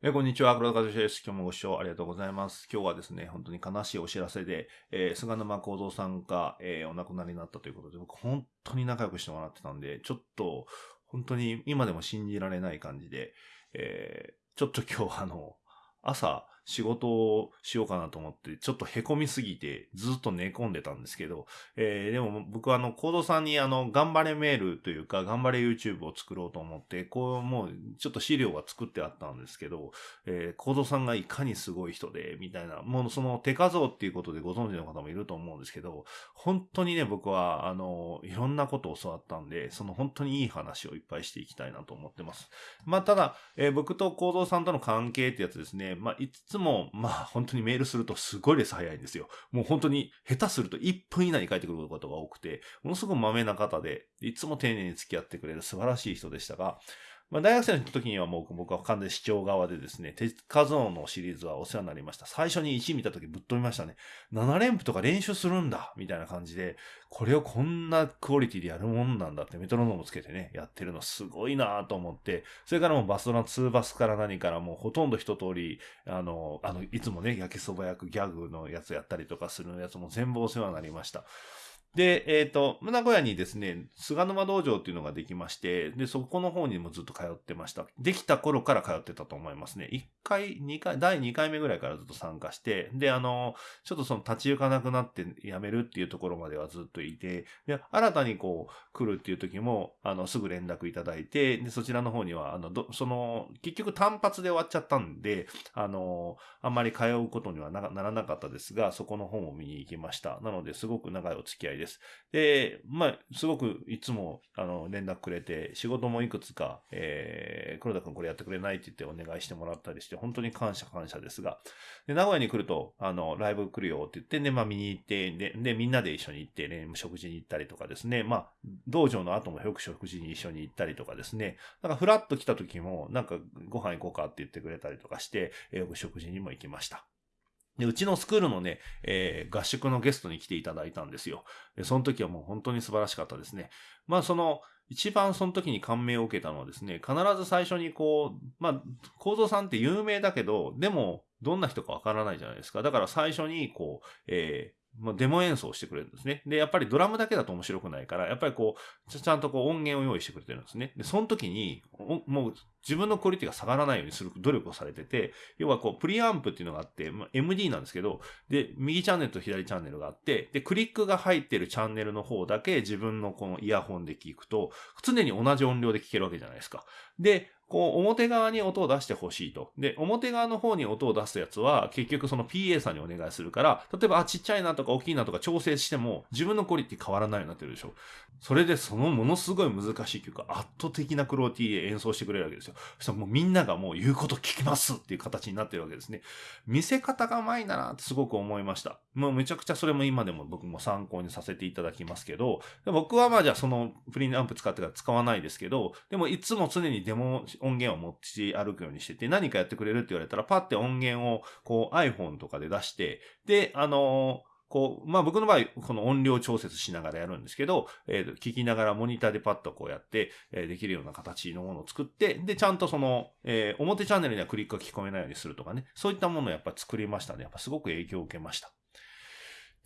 えこんにちは、黒田和志です。今日もご視聴ありがとうございます。今日はですね、本当に悲しいお知らせで、えー、菅沼幸三さんが、えー、お亡くなりになったということで、僕本当に仲良くしてもらってたんで、ちょっと、本当に今でも信じられない感じで、えー、ちょっと今日あの、朝、仕事をしようかなと思って、ちょっと凹みすぎてずっと寝込んでたんですけど、えー、でも僕はあの、コードさんにあの、頑張れメールというか、頑張れ YouTube を作ろうと思って、こう、もう、ちょっと資料が作ってあったんですけど、えー、コードさんがいかにすごい人で、みたいな、もうその手数っていうことでご存知の方もいると思うんですけど、本当にね、僕は、あの、いろんなことを教わったんで、その本当にいい話をいっぱいしていきたいなと思ってます。まあ、ただ、えー、僕とコードさんとの関係ってやつですね、まあ、いつも、まあ、本当にメールするとすごいレス早いんですよ。もう本当に下手すると1分以内に帰ってくることが多くて、ものすごく豆な方で、いつも丁寧に付き合ってくれる素晴らしい人でしたが、まあ、大学生の時にはもう僕は完全視聴側でですね、手数のシリーズはお世話になりました。最初に1見た時ぶっ飛びましたね。7連符とか練習するんだみたいな感じで、これをこんなクオリティでやるもんなんだってメトロノームつけてね、やってるのすごいなと思って、それからもうバスドラ2バスから何からもうほとんど一通り、あの、あの、いつもね、焼きそば焼くギャグのやつやったりとかするやつも全部お世話になりました。で、えっ、ー、と、名古屋にですね、菅沼道場っていうのができまして、で、そこの方にもずっと通ってました。できた頃から通ってたと思いますね。1回、2回、第2回目ぐらいからずっと参加して、で、あの、ちょっとその立ち行かなくなって辞めるっていうところまではずっといて、で、新たにこう、来るっていう時も、あの、すぐ連絡いただいて、で、そちらの方には、あの、ど、その、結局単発で終わっちゃったんで、あの、あんまり通うことにはならなかったですが、そこの本を見に行きました。なので、すごく長いお付き合いです。。です。で、まあ、すごくいつも、あの、連絡くれて、仕事もいくつか、えー、黒田くんこれやってくれないって言ってお願いしてもらったりして、本当に感謝感謝ですが、で、名古屋に来ると、あの、ライブ来るよって言って、で、まあ見に行って、で、で、みんなで一緒に行って、ね、食事に行ったりとかですね、まあ、道場の後もよく食事に一緒に行ったりとかですね、なんかフラッと来た時も、なんかご飯行こうかって言ってくれたりとかして、よく食事にも行きました。で、うちのスクールのね、えー、合宿のゲストに来ていただいたんですよ。で、その時はもう本当に素晴らしかったですね。まあ、その、一番その時に感銘を受けたのはですね、必ず最初にこう、まあ、構造さんって有名だけど、でも、どんな人かわからないじゃないですか。だから最初に、こう、えまあ、デモ演奏してくれるんですね。で、やっぱりドラムだけだと面白くないから、やっぱりこう、ちゃんとこう音源を用意してくれてるんですね。で、その時に、もう自分のクオリティが下がらないようにする努力をされてて、要はこう、プリアンプっていうのがあって、まあ、MD なんですけど、で、右チャンネルと左チャンネルがあって、で、クリックが入ってるチャンネルの方だけ自分のこのイヤホンで聞くと、常に同じ音量で聞けるわけじゃないですか。で、こう、表側に音を出してほしいと。で、表側の方に音を出すやつは、結局その PA さんにお願いするから、例えば、あ、ちっちゃいなとか大きいなとか調整しても、自分のクオリティ変わらないようになってるでしょ。それで、そのものすごい難しい曲、圧倒的なクローティーで演奏してくれるわけですよ。そしたらもうみんながもう言うこと聞きますっていう形になってるわけですね。見せ方が甘いななってすごく思いました。もうめちゃくちゃそれも今でも僕も参考にさせていただきますけど、僕はまあじゃあそのプリンアンプ使ってから使わないですけど、でもいつも常にデモ音源を持ち歩くようにしてて、何かやってくれるって言われたら、パッて音源をこう iPhone とかで出して、で、あのーこう、まあ僕の場合、この音量調節しながらやるんですけど、えっー、聞きながらモニターでパッとこうやって、えー、できるような形のものを作って、で、ちゃんとその、えー、表チャンネルにはクリックが聞こえないようにするとかね、そういったものをやっぱ作りましたね。やっぱすごく影響を受けました。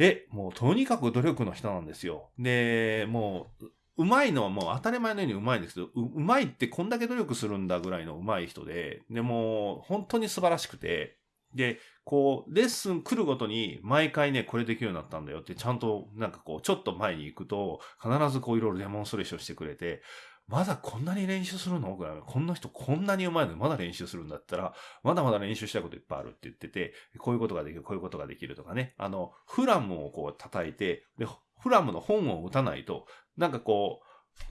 で、もうとにかく努力の人なんですよ。で、もう、うまいのはもう当たり前のようにうまいんですけど、うまいってこんだけ努力するんだぐらいのうまい人で、でも本当に素晴らしくて、で、こう、レッスン来るごとに毎回ね、これできるようになったんだよって、ちゃんとなんかこう、ちょっと前に行くと、必ずこういろいろデモンストレーションしてくれて、まだこんなに練習するの？ぐらい。こんな人こんなにうまいの？にまだ練習するんだったら、まだまだ練習したいこといっぱいあるって言ってて、こういうことができる、こういうことができるとかね。あの、フラムをこう叩いて、で、フラムの本を打たないと、なんかこう、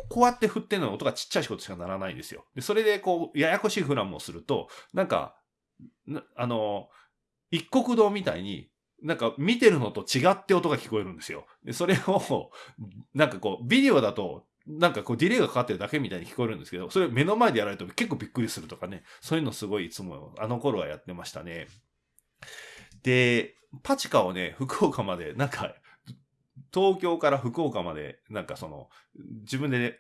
こうやって振ってるの音がちっちゃい仕事しかならないんですよ。で、それでこう、ややこしいフラムをすると、なんか、あの、一国道みたいに、なんか見てるのと違って音が聞こえるんですよ。で、それを、なんかこう、ビデオだと、なんかこうディレイがかかってるだけみたいに聞こえるんですけど、それ目の前でやられると結構びっくりするとかね。そういうのすごいいつもあの頃はやってましたね。で、パチカをね、福岡まで、なんか東京から福岡まで、なんかその、自分で、ね、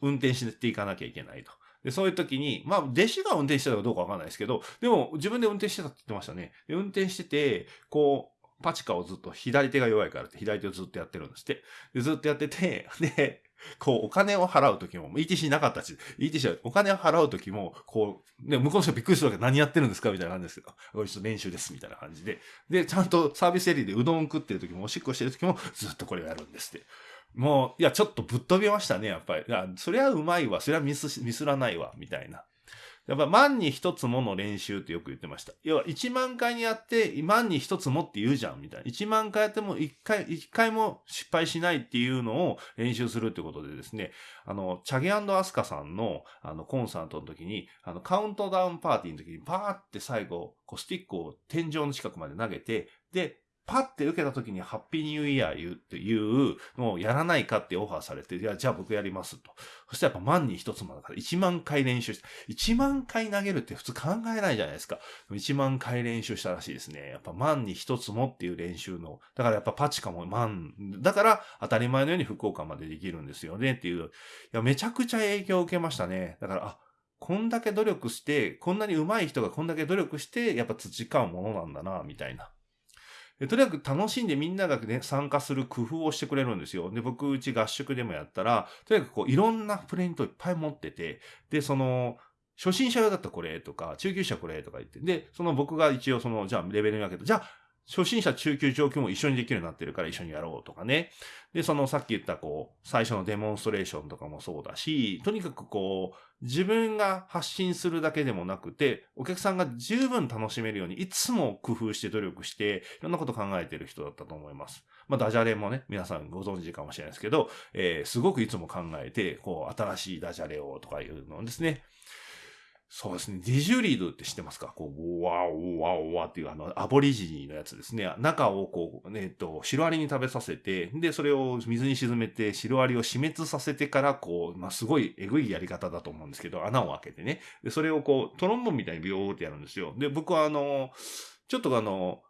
運転していかなきゃいけないと。で、そういう時に、まあ、弟子が運転してたかどうかわかんないですけど、でも自分で運転してたって言ってましたね。で運転してて、こう、パチカをずっと左手が弱いからって左手をずっとやってるんですって。でずっとやってて、で、こう、お金を払うときも、ETC なかったし、ETC はお金を払うときも、こう、ね、向こうの人びっくりするわけ何やってるんですか？みたいな感じですけど、これちょっと練習です、みたいな感じで。で、ちゃんとサービスエリアでうどん食ってるときも、おしっこしてるときも、ずっとこれをやるんですって。もう、いや、ちょっとぶっ飛びましたね、やっぱり。いや、そりゃうまいわ、そりゃミス、ミスらないわ、みたいな。やっぱ万に一つもの練習ってよく言ってました。要は1万回にやって万に一つもって言うじゃんみたいな。1万回やっても1回、1回も失敗しないっていうのを練習するってことでですね、あの、チャゲアスカさんのあのコンサートの時に、あのカウントダウンパーティーの時にパーって最後、こうスティックを天井の近くまで投げて、で、パッて受けた時にハッピーニューイヤー言うっていうのをやらないかってオファーされて、いや、じゃあ僕やりますと。そしたらやっぱ万に一つもだから1万回練習して、1万回投げるって普通考えないじゃないですか。1万回練習したらしいですね。やっぱ万に一つもっていう練習の。だからやっぱパチカも万、だから当たり前のように福岡までできるんですよねっていう。いや、めちゃくちゃ影響を受けましたね。だから、あ、こんだけ努力して、こんなに上手い人がこんだけ努力して、やっぱ培うものなんだな、みたいな。とにかく楽しんでみんながね、参加する工夫をしてくれるんですよ。で、僕、うち合宿でもやったら、とにかくこう、いろんなプレイントいっぱい持ってて、で、その、初心者用だったらこれとか、中級者これとか言って、で、その僕が一応その、じゃあレベルに分けて、じゃあ初心者、中級、上級も一緒にできるようになってるから一緒にやろうとかね。で、そのさっき言ったこう、最初のデモンストレーションとかもそうだし、とにかくこう、自分が発信するだけでもなくて、お客さんが十分楽しめるように、いつも工夫して努力して、いろんなこと考えてる人だったと思います。まあ、ダジャレもね、皆さんご存知かもしれないですけど、えー、すごくいつも考えて、こう、新しいダジャレをとかいうのをですね、そうですね。ディジュリードって知ってますか？こう、ワオワオワっていうあの、アボリジニーのやつですね。中をこう、ね、えっと、シロアリに食べさせて、で、それを水に沈めて、シロアリを死滅させてから、こう、まあ、すごいエグいやり方だと思うんですけど、穴を開けてね。で、それをこう、トロンボンみたいにビョーってやるんですよ。で、僕はあの、ちょっとあの、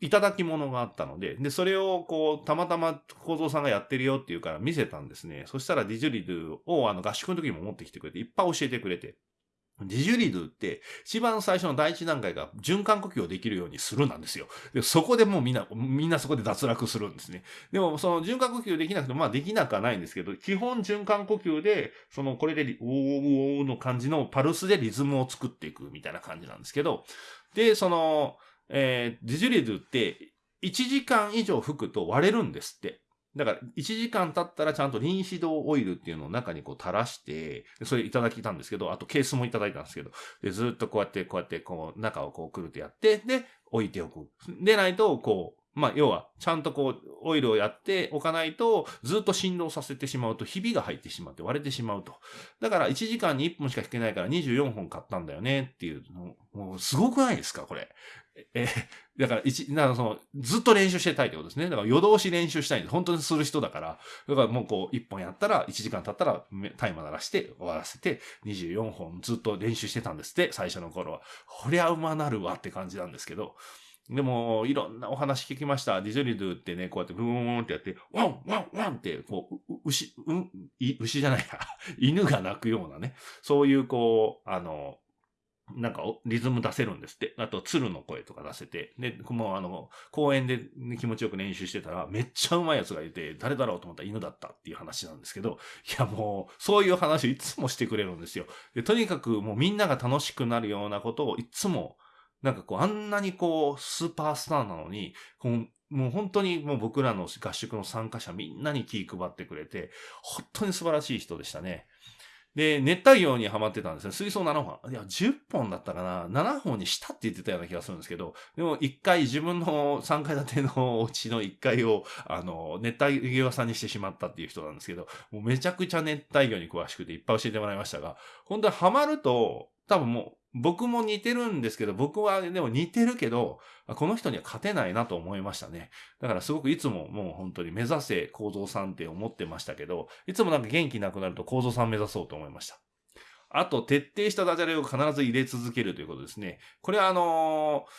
いただき物があったので、で、それをこう、たまたま構造さんがやってるよっていうから見せたんですね。そしたらディジュリドをあの合宿の時にも持ってきてくれて、いっぱい教えてくれて。ディジュリドって一番最初の第一段階が循環呼吸をできるようにするなんですよ。でそこでもうみんな、みんなそこで脱落するんですね。でもその循環呼吸できなくてもまあできなくはないんですけど、基本循環呼吸で、そのこれで、おーおーの感じのパルスでリズムを作っていくみたいな感じなんですけど、で、その、えー、ディジュリドって1時間以上吹くと割れるんですって。だから、1時間経ったらちゃんと臨死堂オイルっていうのを中にこう垂らして、それいただきたんですけど、あとケースもいただいたんですけど、でずっとこうやって、こうやって、こう、中をこうくるってやって、で、置いておく。でないと、こう、まあ、要は、ちゃんとこう、オイルをやっておかないと、ずっと振動させてしまうと、ひびが入ってしまって割れてしまうと。だから、1時間に1本しか弾けないから24本買ったんだよねっていう、もう、すごくないですかこれ。えだから、一、だかその、ずっと練習してたいってことですね。だから夜通し練習したいんで、本当にする人だから、だからもうこう、一本やったら、一時間経ったら、タイマー鳴らして終わらせて、24本ずっと練習してたんですって、最初の頃は。こりゃうまなるわって感じなんですけど、でも、いろんなお話聞きました。ディズニードゥってね、こうやってブーンってやって、ワンワンワンって、こう、牛、うん、牛じゃないや、犬が鳴くようなね、そういうこう、あの、なんかリズム出せるんですって。あと、鶴の声とか出せて。で、もうあの、公園で、ね、気持ちよく練習してたら、めっちゃうまいやつがいて、誰だろうと思ったら犬だったっていう話なんですけど、いやもう、そういう話をいつもしてくれるんですよ。で、とにかくもうみんなが楽しくなるようなことをいつも、なんかこう、あんなにこう、スーパースターなのに、こもう本当にもう僕らの合宿の参加者みんなに気配ってくれて、本当に素晴らしい人でしたね。で、熱帯魚にはまってたんですよ。水槽7本。いや、10本だったかな ?7 本にしたって言ってたような気がするんですけど、でも1回自分の3階建てのうちの1階を、あの、熱帯魚屋さんにしてしまったっていう人なんですけど、もうめちゃくちゃ熱帯魚に詳しくていっぱい教えてもらいましたが、本当にハマると、多分もう、僕も似てるんですけど、僕はでも似てるけど、この人には勝てないなと思いましたね。だからすごくいつももう本当に目指せ構造さんって思ってましたけど、いつもなんか元気なくなると構造さん目指そうと思いました。あと、徹底したダジャレを必ず入れ続けるということですね。これはあのー、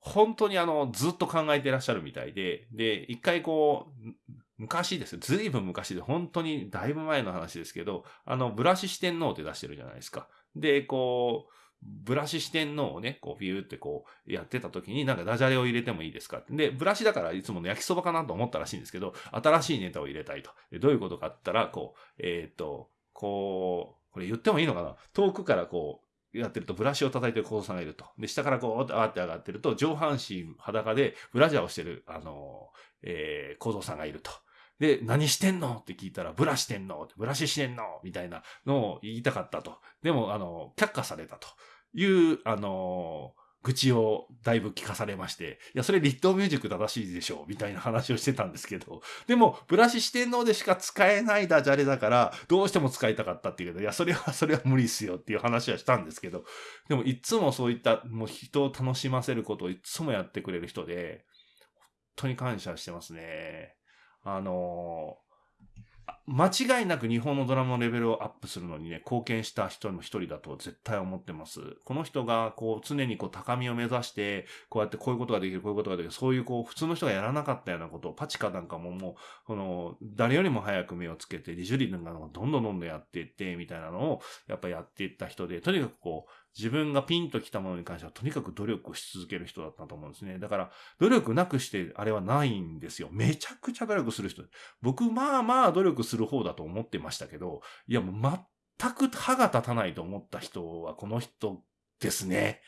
本当にあの、ずっと考えてらっしゃるみたいで、で、一回こう、昔ですよ。ずいぶん昔で、本当にだいぶ前の話ですけど、あの、ブラシ四天王って出してるじゃないですか。で、こう、ブラシ四天王をね、こう、ビューってこう、やってた時に、なんかダジャレを入れてもいいですかって。で、ブラシだからいつもの焼きそばかなと思ったらしいんですけど、新しいネタを入れたいと。でどういうことかって言ったら、こう、えっ、と、こう、これ言ってもいいのかな？遠くからこう、やってるとブラシを叩いてる子さんがいると。で、下からこう、あーって上がってると、上半身裸でブラジャーをしてる、あの、えー、構造さんがいると。で、何してんの？って聞いたら、ブラしてんの？ブラシしてんの？みたいなのを言いたかったと。でも、あの、却下されたと。いう、あの、愚痴をだいぶ聞かされまして、いや、それ立東ミュージック正しいでしょう、みたいな話をしてたんですけど、でも、ブラシ四天王でしか使えないダジャレだから、どうしても使いたかったっていうけど、いや、それは、それは無理っすよっていう話はしたんですけど、でも、いつもそういった、もう人を楽しませることをいつもやってくれる人で、本当に感謝してますね。あの間違いなく日本のドラマのレベルをアップするのにね、貢献した人の一人だと絶対思ってます。この人が、こう、常にこう、高みを目指して、こうやってこういうことができる、こういうことができる、そういうこう、普通の人がやらなかったようなことを、パチカなんかももう、この、誰よりも早く目をつけて、リジュリなんかどんどんどんどんやっていって、みたいなのを、やっぱやっていった人で、とにかくこう、自分がピンときたものに関してはとにかく努力し続ける人だったと思うんですね。だから、努力なくしてあれはないんですよ。めちゃくちゃ努力する人。僕、まあまあ努力する方だと思ってましたけど、いやもう全く歯が立たないと思った人はこの人ですね。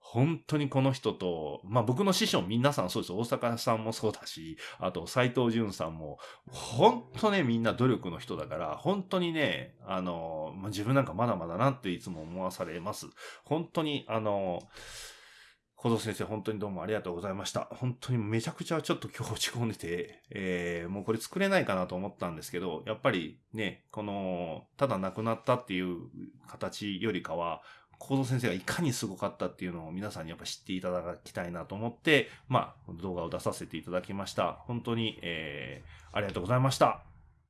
本当にこの人と、まあ僕の師匠皆さんそうです。大阪さんもそうだし、あと斎藤淳さんも、本当ね、みんな努力の人だから、本当にね、あの、まあ、自分なんかまだまだなっていつも思わされます。本当に、あの、小僧先生、本当にどうもありがとうございました。本当にめちゃくちゃちょっと今日落ち込んでて、えー、もうこれ作れないかなと思ったんですけど、やっぱりね、この、ただ亡くなったっていう形よりかは、コード先生がいかにすごかったっていうのを皆さんにやっぱ知っていただきたいなと思って、まあ、動画を出させていただきました。本当に、えー、ありがとうございました。